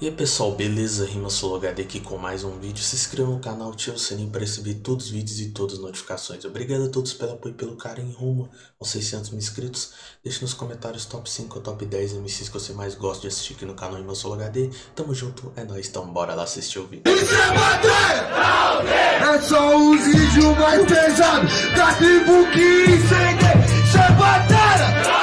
E aí pessoal, beleza? Rima HD aqui com mais um vídeo. Se inscreva no canal, ative o sininho para receber todos os vídeos e todas as notificações. Obrigado a todos pelo apoio e pelo carinho rumo aos 600 mil inscritos. Deixe nos comentários top 5 ou top 10 MCs que você mais gosta de assistir aqui no canal Rima HD. Tamo junto, é nóis, então bora lá assistir o vídeo. É só os vídeos mais pesados da tribo que incende. Isso é batalha!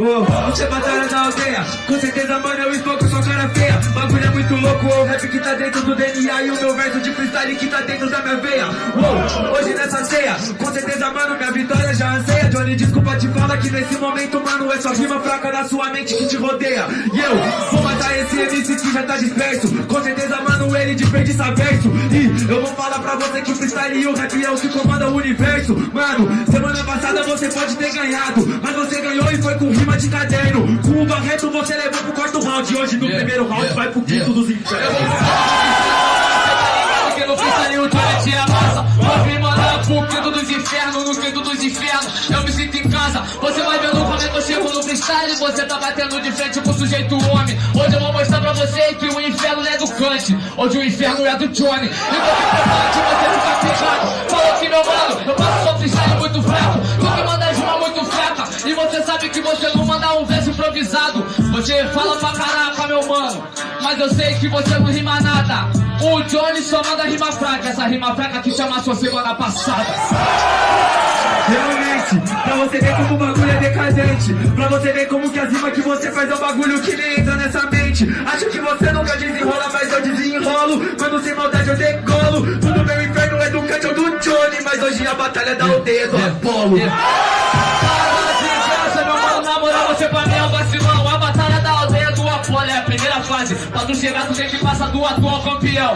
Oh, você é batalha da aldeia. Com certeza, mano, eu estou com sua cara feia. Bagulho é muito louco, o rap que tá dentro do DNA E o meu verso de freestyle que tá dentro da minha veia. Oh, Hoje nessa ceia, com certeza, mano, minha vitória já anseia. Johnny, desculpa te falar que nesse momento, mano É só rima fraca na sua mente que te rodeia. E eu vou matar esse MC que já tá disperso. Com certeza, mano, ele desperdiça verso E eu vou falar pra você que freestyle e o rap é o que comanda o universo. Mano, semana passada você pode ter ganhado Mas você ganhou e foi com rima de caderno. Com o Barreto você levou pro quarto round. Hoje no Yeah, primeiro round yeah, vai pro quinto yeah. dos infernos. Porque no freestyle o Johnny tira massa. Vou vir mandar pro quinto dos infernos No quinto dos infernos. Eu me sinto em casa. Você vai vendo como é que eu chego no freestyle. Você tá batendo de frente com o sujeito homem. Hoje eu vou mostrar pra você que o inferno é do Kant. Hoje o inferno é do Johnny. E você você ficar pegado Você fala pra caraca meu mano Mas eu sei que você não rima nada. O Johnny só manda rima fraca Essa rima fraca que chama sua semana passada. Realmente, pra você ver como o bagulho é decadente. Pra você ver como que as rimas que você faz é um bagulho que nem entra nessa mente. Acho que você nunca desenrola, mas eu desenrolo. Quando sem maldade eu decolo. Tudo meu inferno é do Kant ou do Johnny Mas hoje a batalha da aldeia é do Apolo. Para de graça, meu mano, na moral, você pra mim é um vacilão da Apolo é a primeira fase. Pra chegar, tu tem que passar do atual campeão.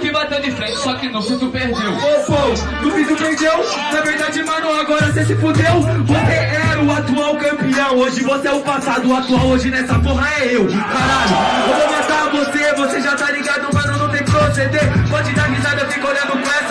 Que bateu de frente Só que no fim tu perdeu. Ô, pô, no fim tu perdeu. Na verdade, mano, agora você se fudeu. Você era o atual campeão Hoje você é o passado, o atual hoje nessa porra é eu Caralho, eu vou matar você Você já tá ligado, mano, não tem proceder. Pode dar risada, eu fico olhando com essa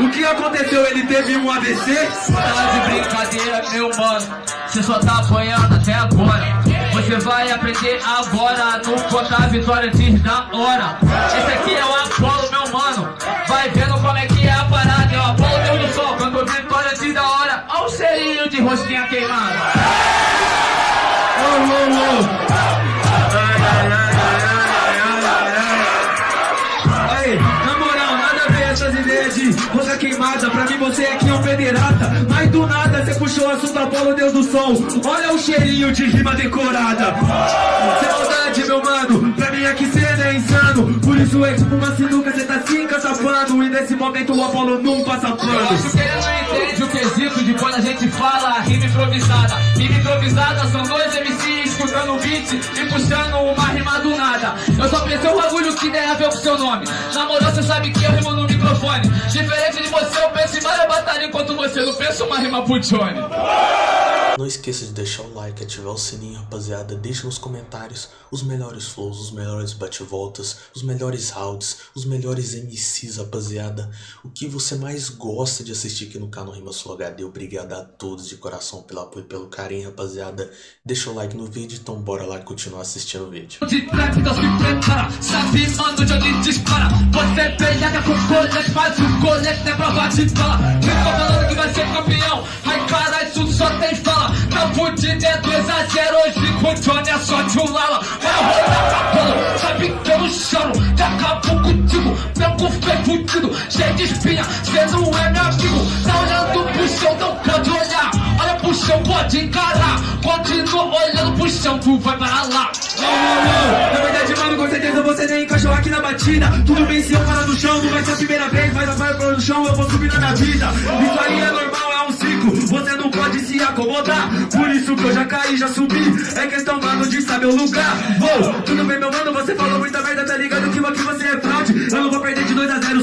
O que aconteceu? Ele teve um AVC? Tá de brincadeira, meu mano. Você só tá apanhando até agora. Você vai aprender agora. No contar a vitória antes da hora. Esse aqui é o Apolo, meu mano. Vai vendo como é que é a parada. É o Apolo Deus do Sol. Quando vitória antes da hora Olha o cheirinho de rosquinha queimada de rosa queimada Pra mim você aqui é um pederata Mas do nada você puxou o assunto Apolo, Deus do Sol Olha o cheirinho de rima decorada Sem maldade, meu mano Pra mim aqui cê é insano Por isso é tipo uma sinuca, cê tá se encachapando E nesse momento o Apolo não passa Eu acho pano que ele não entende o quesito de quando a gente fala rima improvisada. Rima improvisada são dois MCs escutando o beat e puxando uma rima do nada. Eu só pensei um bagulho que tem a ver com seu nome. Na moral, você sabe que eu rimo no microfone. Diferente de você, eu penso em várias batalhas enquanto você não pensa uma rima pro Johnny. Não esqueça de deixar o like, ativar o sininho, rapaziada. Deixe nos comentários os melhores flows, os melhores bate-voltas, os melhores rounds, os melhores MCs, rapaziada. O que você mais gosta de assistir aqui no canal Rima Sul HD. Obrigado a todos de coração pelo apoio e pelo carinho, rapaziada. Deixa o like no vídeo, então bora lá continuar assistindo o vídeo. É de bala Quem tá falando que vai ser campeão Ai, caralho, tudo só tem fala Tá fudido, é 2x0 Hoje com o Johnny é só de um lala Vai rodar pra bola Sabe que eu não choro Que acabou contigo cu foi fudido Cheio de espinha Cê não é meu amigo Tá olhando pro chão, não. Pode olhar Olha pro chão, pode encarar Continua olhando pro chão Tu vai para lá Ô, ô, ô, Na verdade, mano, com certeza você nem encaixou aqui na batida. Tudo bem se eu parar no chão, não vai ser a primeira vez Mas a vai no chão, eu vou subir na minha vida. Isso aí é normal, Você não pode se acomodar. Por isso que eu já caí, já subi. É questão, mano, de saber o lugar. Ô, tudo bem, meu mano, você falou muita merda Tá ligado que aqui você é fraude Eu não vou perder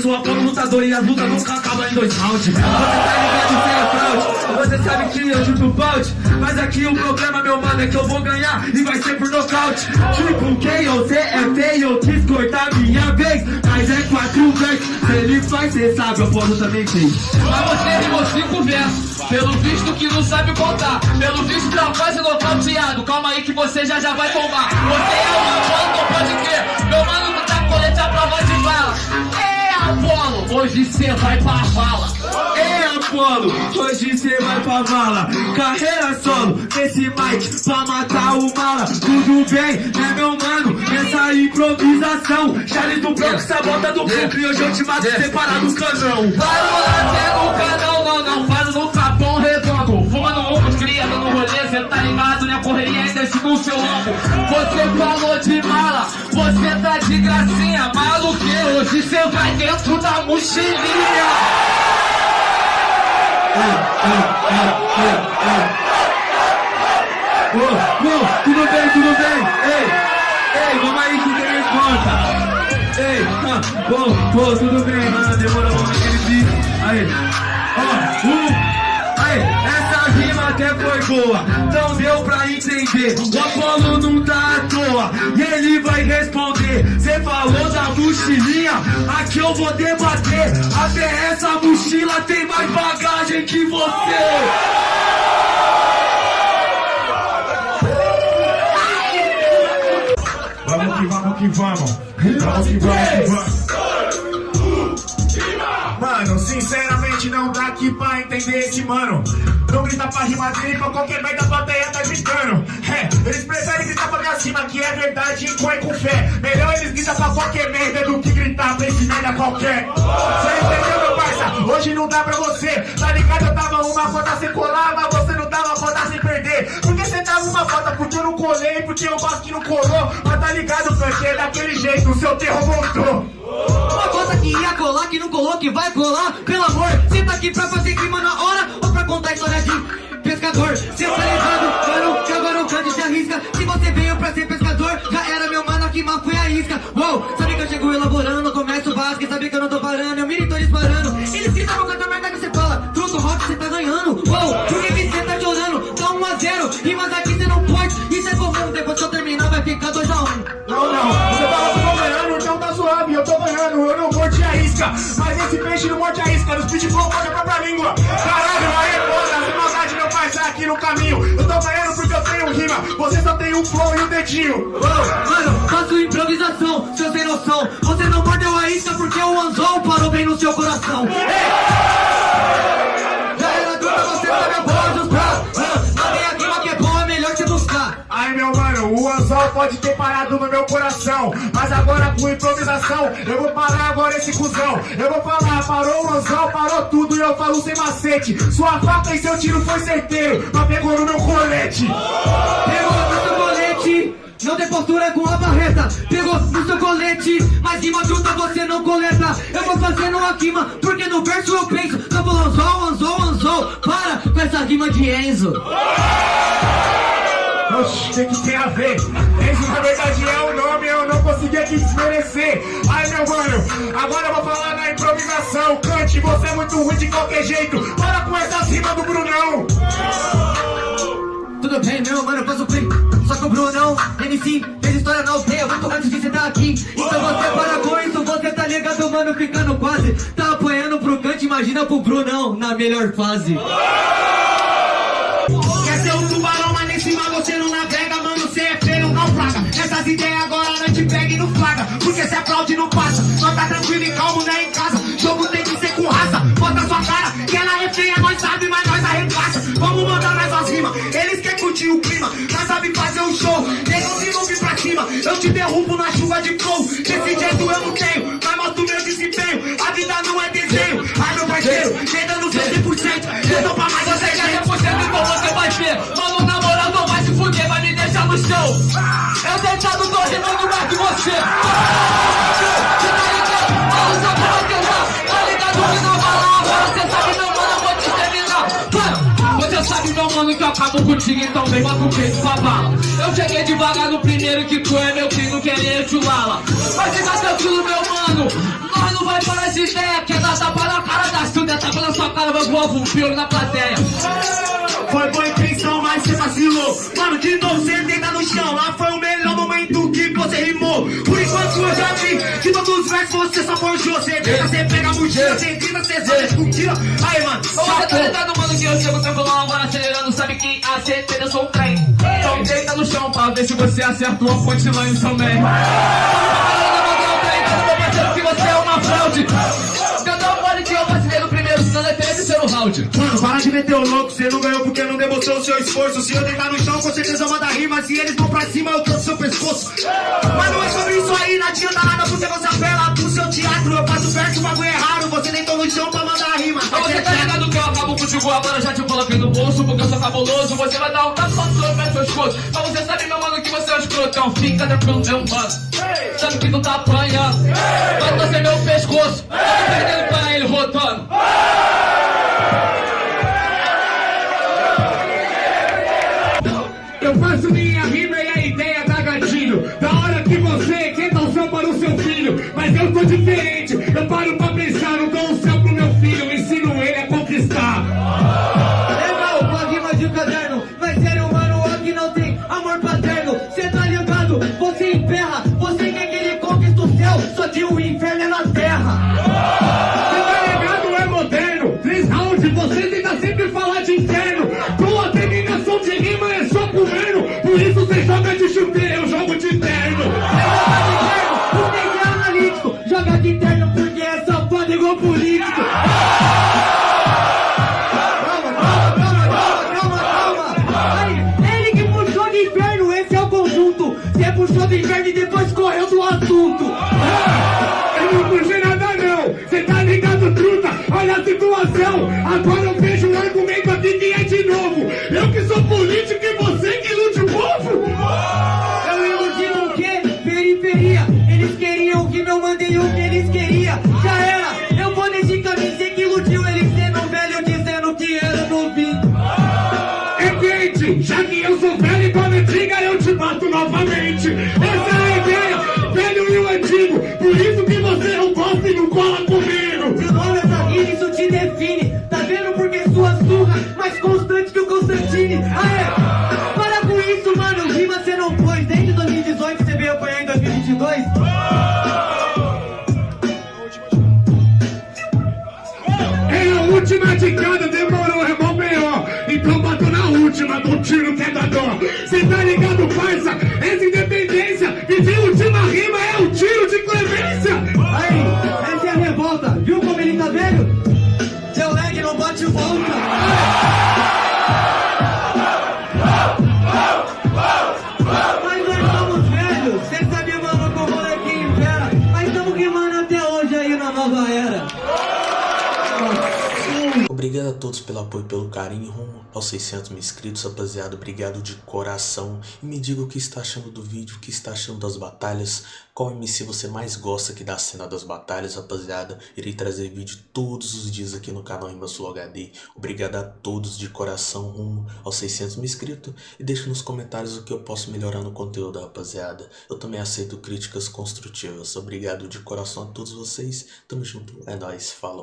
de 2 a 0 Sou Apolo lutador e as lutas nunca acabam em dois rounds. Você tá ligado, é fraude Você sabe que eu chuto balde Mas aqui o problema, meu mano, é que eu vou ganhar E vai ser por nocaute. Tipo, quem você é feio Quis cortar minha vez Mas é quatro vezes Se ele faz, cê sabe, eu posso também fez Mas você rimou cinco versos Pelo visto que não sabe contar. Pelo visto tá quase nocauteado Calma aí que você já já vai tomar. Você é o Apolo, hoje cê vai pra vala. É Apolo, hoje cê vai pra vala. Carreira solo, nesse mic Pra matar o mala. Tudo bem, né meu mano? Nessa improvisação. Charles do Bronx, sabota do E hoje eu te mato separado do canão. Faz no lateral no canal, não, não Faz no capão redondo. Fumando um, cria no rolê Cê tá ligado, né? Correria ainda no seu lombo Você falou de mala Você tá de gracinha hoje cê vai dentro da mochilinha Ô, tudo bem, tudo bem? Ei, ei, vamos aí que tem resposta. Ei, ah, bom, tudo bem, mano, demorou um aquele beat. Aí, ó, um, boa, não deu pra entender. O Apolo não tá à toa, e ele vai responder. Cê falou da mochilinha, aqui eu vou debater. Até essa mochila tem mais bagagem que você. Vamos que vamos que vamos. Vamos que vamos que vamos. Mano, sinceramente não dá aqui pra entender esse mano. Não grita pra rimar dele, pra qualquer merda a plateia tá gritando. É, eles preferem gritar pra minha cima, que é verdade e é com fé. Melhor eles gritam pra qualquer merda do que gritar pra esse merda qualquer. Você entendeu, meu parça? Hoje não dá pra você. Tá ligado? Eu tava uma foda sem colar, mas você não dava foda sem perder. Porque você tava uma foda porque eu não colei, porque o Basque não colou. Mas tá ligado, porque é daquele jeito, o seu terror voltou. Uma coisa que ia colar, que não colou, que vai colar. Pelo amor, cê tá aqui pra fazer clima na hora Ou pra contar história de pescador. Cê tá ligado, mano, que agora o canto se arrisca. Se você veio pra ser pescador, já era meu mano, que mal foi a isca. Uou, você só tem um flow e um dedinho. Uou, Mano, faço improvisação, seu sem noção Você não mordeu a isca porque o anzol parou bem no seu coração! Pode ter parado no meu coração. Mas agora com improvisação Eu vou parar agora esse cuzão. Eu vou falar, parou o anzol, parou tudo E eu falo sem macete. Sua faca e seu tiro foi certeiro Mas pegou no meu colete. Pegou no seu colete não tem postura com a barreta. Pegou no seu colete Mas rima junta você não coleta. Eu vou fazendo a rima Porque no verso eu penso. Não vou anzol, anzol, anzol Para com essa rima de Enzo Oxi, o que, que tem a ver? Esse na verdade é o nome, eu não consegui aqui desmerecer. Ai meu mano, agora eu vou falar na improvisação. Cante, você é muito ruim de qualquer jeito. Para com essas rimas do Brunão. Tudo bem, meu mano, eu faço play Só que o Brunão, MC, fez história na aldeia Muito antes de você tá aqui Então você para com isso, você tá ligado, mano, ficando quase Tá apanhando pro cante, imagina pro Brunão Na melhor fase Quer Essas ideias agora não te pega e não flaga, porque se aplaude não passa. Só tá tranquilo e calmo, né, em casa. Jogo tem que ser com raça, bota sua cara, que ela é feia, nós sabe, mas nós arregaça. Vamos mandar mais umas rimas, eles querem curtir o clima, nós sabe fazer um show. Nego se não vir pra cima, eu te derrubo na chuva de flow. Desse jeito eu não tenho, mas mostro meu desempenho. A vida não é desenho, deitado tô rimando mais que você Você tá ligado? Fala só pra você já Tá ligado que não vai lá você sabe, meu mano, eu vou te terminar Você sabe, meu mano, que eu acabo contigo Então vem, bota o peito pra bala Eu cheguei devagar no primeiro Que tu é meu filho, querer chulala Mas fica tranquilo, meu mano Nós não vai parar de ideia Quer dar tapa na cara tudo É tapa na sua cara, vai voar um pelo na plateia Foi boa intenção, mas você vacilou. Mano, de novo você deita no chão. Lá foi o melhor momento que você rimou. Por enquanto eu já vi. De todos os versos você só forjou. Você tenta, você pega a mochila. Você grita, você só discutila. Aí, mano, Ô, Você tá ligado, mano, que eu chego tranquilão agora acelerando Sabe que a certeza eu sou um trem Então deita no chão ver se você acertou a punchline também que você é uma fraude Senão é terceiro round Mano, para de meter o louco, você não ganhou porque não demonstrou o seu esforço. Se eu deitar no chão, com certeza manda rima. Se eles vão pra cima, eu trouxe seu pescoço. Mas não é sobre isso aí, não adianta nada porque você apela pro seu teatro. Eu faço verso, o bagulho é raro. Você deitou no chão pra mandar rima. Mas você tá ligado que eu acabo contigo agora Já te coloquei no bolso porque eu sou cabuloso Você vai dar um tapa no seu seu escudo Mas você sabe, meu mano, que você é um escrotão Fica tranquilo, meu mano Sabe que tu tá apanhando Vai torcer meu pescoço Tá perdendo pra ele, rotando filho. Mas Eu que sou político e você que ilude o povo Eu iludi o quê? Periferia. Eles queriam o que meu mandei o que eles queriam. Já era, eu vou nesse caminho, sei que iludiu eles sendo velho dizendo que era novinho. É quente, já que eu sou velho igual a antiga eu te mato novamente Essa é a ideia, velho e o antigo Por isso que você não gosta e não cola comigo Seu nome essa rima, isso te define. Tá vendo última de cada, demorou, é mó B.O. Então bato na última, do tiro que é da dó. Cê tá ligado, parça? Essa independência, de última rima apoio pelo carinho rumo aos 600 mil inscritos, rapaziada. Obrigado de coração. E me diga o que está achando do vídeo, o que está achando das batalhas. Qual MC você mais gosta aqui da cena das batalhas, rapaziada. Irei trazer vídeo todos os dias aqui no canal Flow HD. Obrigado a todos de coração rumo aos 600 mil inscritos. E deixe nos comentários o que eu posso melhorar no conteúdo, rapaziada. Eu também aceito críticas construtivas. Obrigado de coração a todos vocês. Tamo junto. É nóis. Falou.